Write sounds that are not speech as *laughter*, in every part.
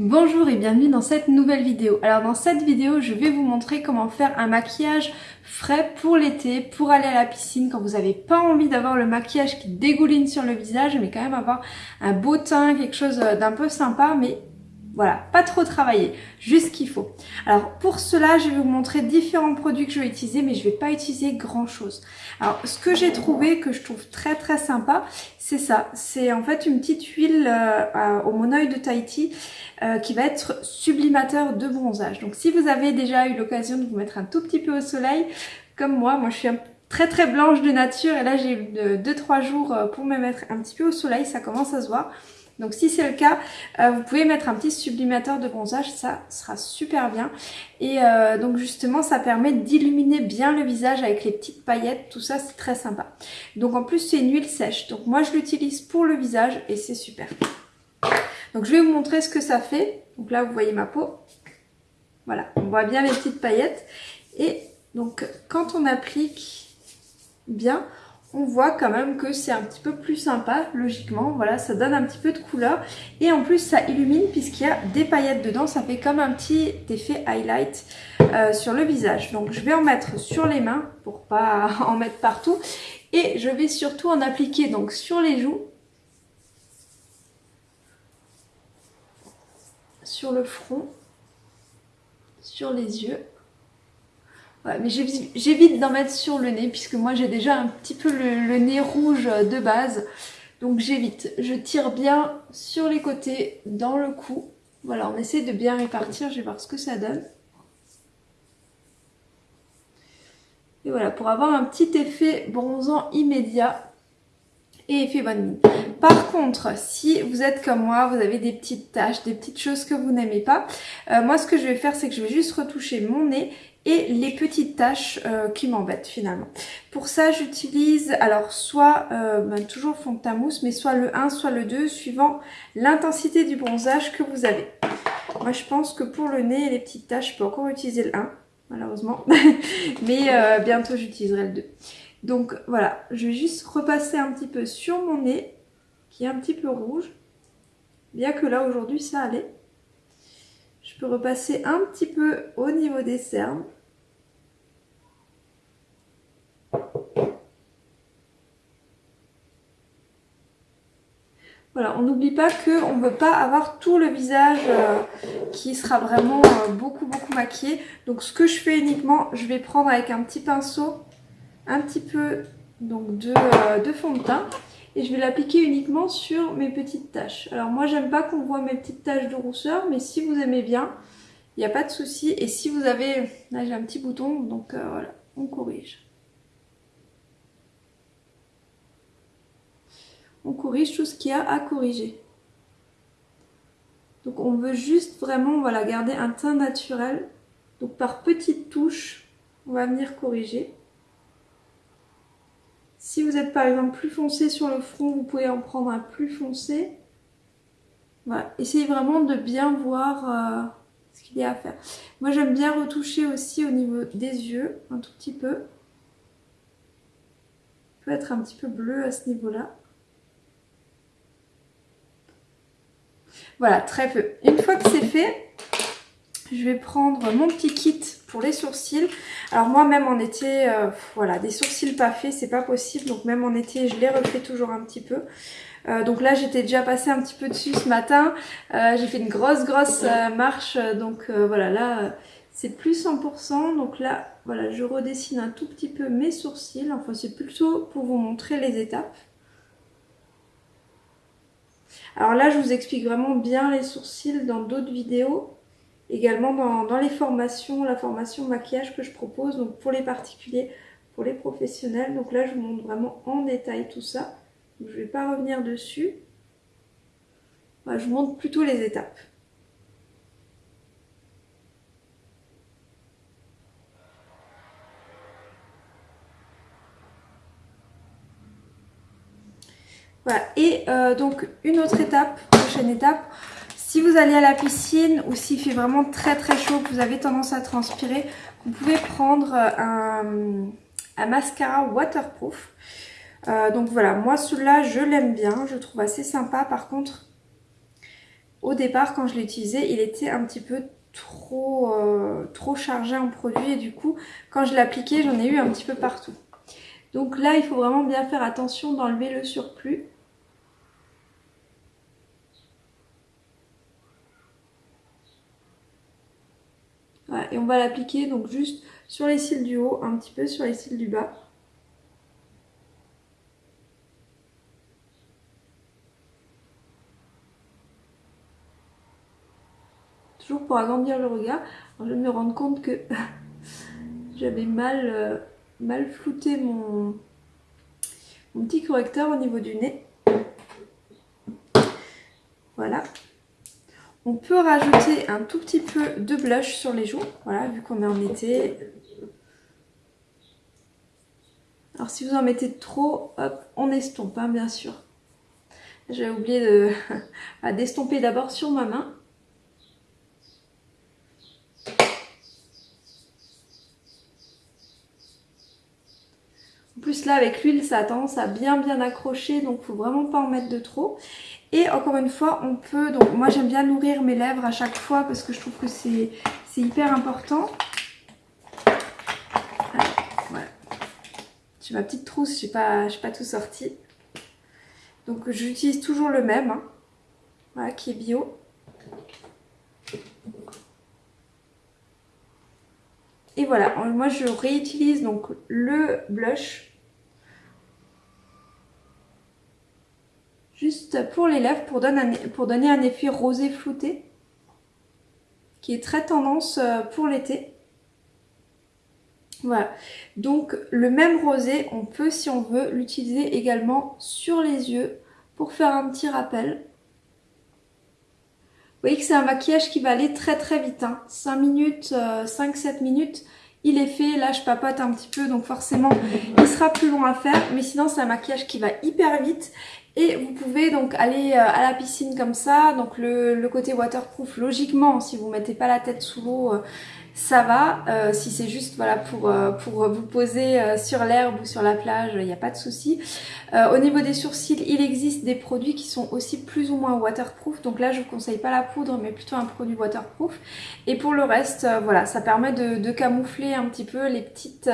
Bonjour et bienvenue dans cette nouvelle vidéo. Alors dans cette vidéo, je vais vous montrer comment faire un maquillage frais pour l'été, pour aller à la piscine quand vous n'avez pas envie d'avoir le maquillage qui dégouline sur le visage, mais quand même avoir un beau teint, quelque chose d'un peu sympa, mais voilà, pas trop travailler, juste ce qu'il faut. Alors pour cela, je vais vous montrer différents produits que je vais utiliser, mais je vais pas utiliser grand chose. Alors ce que j'ai trouvé, que je trouve très très sympa, c'est ça. C'est en fait une petite huile euh, au monoeil de Tahiti euh, qui va être sublimateur de bronzage. Donc si vous avez déjà eu l'occasion de vous mettre un tout petit peu au soleil, comme moi, moi je suis très très blanche de nature et là j'ai eu 2-3 jours euh, pour me mettre un petit peu au soleil, ça commence à se voir. Donc si c'est le cas, euh, vous pouvez mettre un petit sublimateur de bronzage, ça sera super bien. Et euh, donc justement, ça permet d'illuminer bien le visage avec les petites paillettes, tout ça c'est très sympa. Donc en plus c'est une huile sèche, donc moi je l'utilise pour le visage et c'est super. Donc je vais vous montrer ce que ça fait. Donc là vous voyez ma peau. Voilà, on voit bien les petites paillettes. Et donc quand on applique bien, on voit quand même que c'est un petit peu plus sympa, logiquement. Voilà, ça donne un petit peu de couleur. Et en plus, ça illumine puisqu'il y a des paillettes dedans. Ça fait comme un petit effet highlight euh, sur le visage. Donc, je vais en mettre sur les mains pour pas *laughs* en mettre partout. Et je vais surtout en appliquer donc sur les joues. Sur le front. Sur les yeux mais j'évite d'en mettre sur le nez puisque moi j'ai déjà un petit peu le, nez rouge de base. Donc j'évite. Je tire bien sur les côtés, dans le cou. Voilà, on essaie de bien répartir. Je vais voir ce que ça donne. Et voilà, pour avoir un petit effet bronzant immédiat et effet bonne mine. Par contre, si vous êtes comme moi, vous avez des petites taches, des petites choses que vous n'aimez pas, euh, moi ce que je vais faire, c'est que je vais juste retoucher mon nez et les petites taches euh, qui m'embêtent finalement. Pour ça, j'utilise alors soit euh, ben, toujours fond de teint mousse, mais soit le 1, soit le 2, suivant l'intensité du bronzage que vous avez. Moi, je pense que pour le nez et les petites taches, je peux encore utiliser le 1, malheureusement. *laughs* mais euh, bientôt, j'utiliserai le 2. Donc voilà, je vais juste repasser un petit peu sur mon nez, qui est un petit peu rouge. Bien que là, aujourd'hui, ça allait. Je peux repasser un petit peu au niveau des cernes. Voilà, on n'oublie pas qu'on ne veut pas avoir tout le visage euh, qui sera vraiment euh, beaucoup beaucoup maquillé. Donc ce que je fais uniquement, je vais prendre avec un petit pinceau un petit peu donc, de, euh, de fond de teint et je vais l'appliquer uniquement sur mes petites taches. Alors moi j'aime pas qu'on voit mes petites taches de rousseur mais si vous aimez bien, il n'y a pas de souci. Et si vous avez, là j'ai un petit bouton donc voilà, on corrige. On corrige tout ce qu'il y a à corriger. Donc on veut juste vraiment voilà, garder un teint naturel. Donc par petites touches, on va venir corriger. Si vous êtes par exemple plus foncé sur le front, vous pouvez en prendre un plus foncé. Voilà. Essayez vraiment de bien voir euh, ce qu'il y a à faire. Moi j'aime bien retoucher aussi au niveau des yeux, un tout petit peu. peut être un petit peu bleu à ce niveau-là. Voilà, très peu. Une fois que c'est fait, je vais prendre mon petit kit pour les sourcils. Alors moi même en été, euh, voilà, des sourcils pas faits, c'est pas possible. Donc même en été, je les refais toujours un petit peu. Euh, donc là, j'étais déjà passé un petit peu dessus ce matin. Euh, j'ai fait une grosse, grosse marche. Donc voilà, là, c'est plus 100%. Donc là, voilà, je redessine un tout petit peu mes sourcils. Enfin, c'est plutôt pour vous montrer les étapes. Alors là, je vous explique vraiment bien les sourcils dans d'autres vidéos. Également dans, les formations, la formation maquillage que je propose, donc pour les particuliers, pour les professionnels. Donc là, je vous montre vraiment en détail tout ça. je ne vais pas revenir dessus. je vous montre plutôt les étapes. Voilà, et euh, donc une autre étape, prochaine étape, si vous allez à la piscine ou s'il fait vraiment très très chaud, que vous avez tendance à transpirer, vous pouvez prendre euh, un, mascara waterproof. Euh, donc voilà, moi celui-là je l'aime bien, je trouve assez sympa. Par contre, au départ quand je l'ai utilisé, il était un petit peu trop, euh, trop chargé en produit et du coup quand je l'ai appliqué j'en ai eu un petit peu partout. Donc là il faut vraiment bien faire attention d'enlever le surplus. Et on va l'appliquer donc juste sur les cils du haut, un petit peu sur les cils du bas. Toujours pour agrandir le regard. je vais me rendre compte que *laughs* j'avais mal, euh, mal flouté mon, mon petit correcteur au niveau du nez. Voilà. On peut rajouter un tout petit peu de blush sur les joues, voilà, vu qu'on en été. Alors si vous en mettez trop, hop, on estompe, hein, bien sûr. J'avais oublié de *laughs* d'estomper d'abord sur ma main. Plus là avec l'huile ça a tendance à bien bien accrocher donc faut vraiment pas en mettre de trop. Et encore une fois, on peut, donc moi j'aime bien nourrir mes lèvres à chaque fois parce que je trouve que c'est hyper important. voilà. J'ai ma petite trousse, je n'ai pas, pas tout sorti. Donc j'utilise toujours le même, hein. voilà, qui est bio. Et voilà, moi je réutilise donc le blush juste pour les lèvres pour donner, un, pour donner un effet rosé flouté qui est très tendance euh, pour l'été. Voilà, donc le même rosé, on peut si on veut l'utiliser également sur les yeux pour faire un petit rappel. Vous voyez que c'est un maquillage qui va aller très très vite, hein. 5 minutes, 5-7 euh, minutes, il est fait, là je papote un petit peu donc forcément il sera plus long à faire mais sinon c'est un maquillage qui va hyper vite et vous pouvez donc aller euh, à la piscine comme ça, donc le, côté waterproof, logiquement, si vous mettez pas la tête sous l'eau, euh, ça va. Euh, si c'est juste voilà pour, euh, pour vous poser euh, sur l'herbe ou sur la plage, il n'y a pas de souci. au niveau des sourcils, il existe des produits qui sont aussi plus ou moins waterproof. Donc là, je vous conseille pas la poudre, mais plutôt un produit waterproof. Et pour le reste, voilà, ça permet de, de, camoufler un petit peu les petites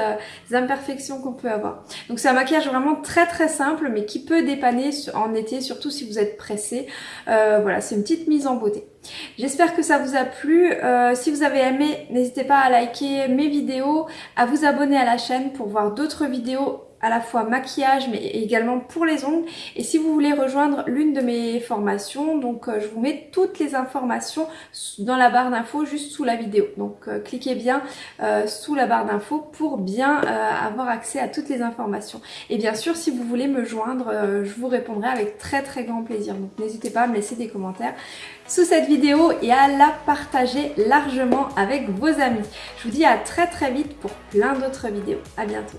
imperfections qu'on peut avoir. Donc c'est un maquillage vraiment très très simple, mais qui peut dépanner en été, surtout si vous êtes pressé. voilà, c'est une petite mise en beauté. J'espère que ça vous a plu. Euh, si vous avez aimé, n'hésitez pas à liker mes vidéos, à vous abonner à la chaîne pour voir d'autres vidéos à la fois maquillage mais également pour les ongles. Et si vous voulez rejoindre l'une de mes formations donc euh, je vous mets toutes les informations dans la barre d'infos juste sous la vidéo. Donc euh, cliquez bien euh, sous la barre d'infos pour bien avoir accès à toutes les informations. Et bien sûr si vous voulez me joindre je vous répondrai avec très très grand plaisir. Donc n'hésitez pas à me laisser des commentaires sous cette vidéo et à la partager largement avec vos amis. Je vous dis à très très vite pour plein d'autres vidéos. À bientôt